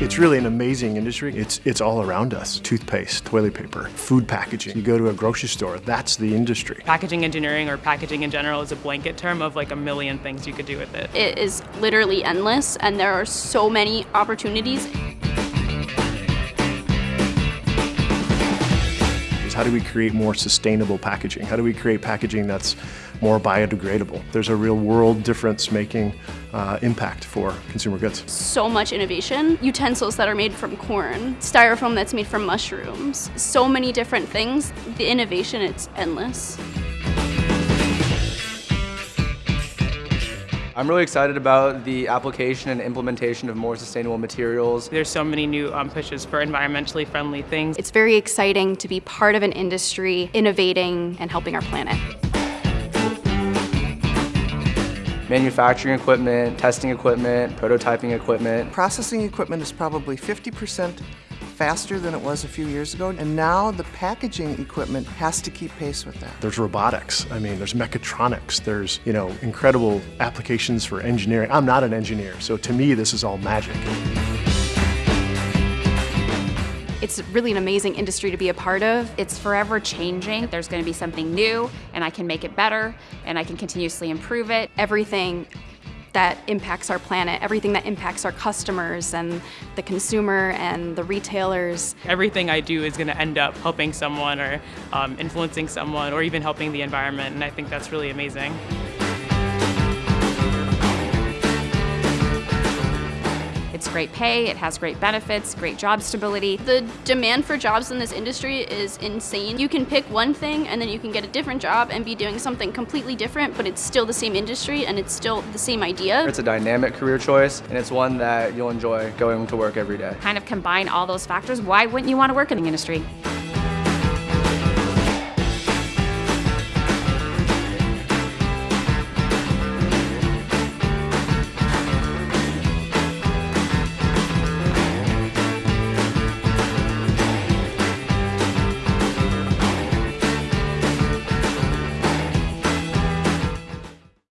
It's really an amazing industry. It's, it's all around us. Toothpaste, toilet paper, food packaging. You go to a grocery store, that's the industry. Packaging engineering or packaging in general is a blanket term of like a million things you could do with it. It is literally endless and there are so many opportunities. How do we create more sustainable packaging? How do we create packaging that's more biodegradable? There's a real world difference making uh, impact for consumer goods. So much innovation. Utensils that are made from corn, styrofoam that's made from mushrooms, so many different things. The innovation, it's endless. I'm really excited about the application and implementation of more sustainable materials. There's so many new um, pushes for environmentally friendly things. It's very exciting to be part of an industry innovating and helping our planet. Manufacturing equipment, testing equipment, prototyping equipment. Processing equipment is probably 50% faster than it was a few years ago, and now the packaging equipment has to keep pace with that. There's robotics, I mean, there's mechatronics, there's, you know, incredible applications for engineering. I'm not an engineer, so to me this is all magic. It's really an amazing industry to be a part of. It's forever changing. There's going to be something new and I can make it better and I can continuously improve it. Everything that impacts our planet, everything that impacts our customers and the consumer and the retailers. Everything I do is going to end up helping someone or um, influencing someone or even helping the environment and I think that's really amazing. It's great pay, it has great benefits, great job stability. The demand for jobs in this industry is insane. You can pick one thing and then you can get a different job and be doing something completely different, but it's still the same industry and it's still the same idea. It's a dynamic career choice and it's one that you'll enjoy going to work every day. Kind of combine all those factors, why wouldn't you want to work in the industry?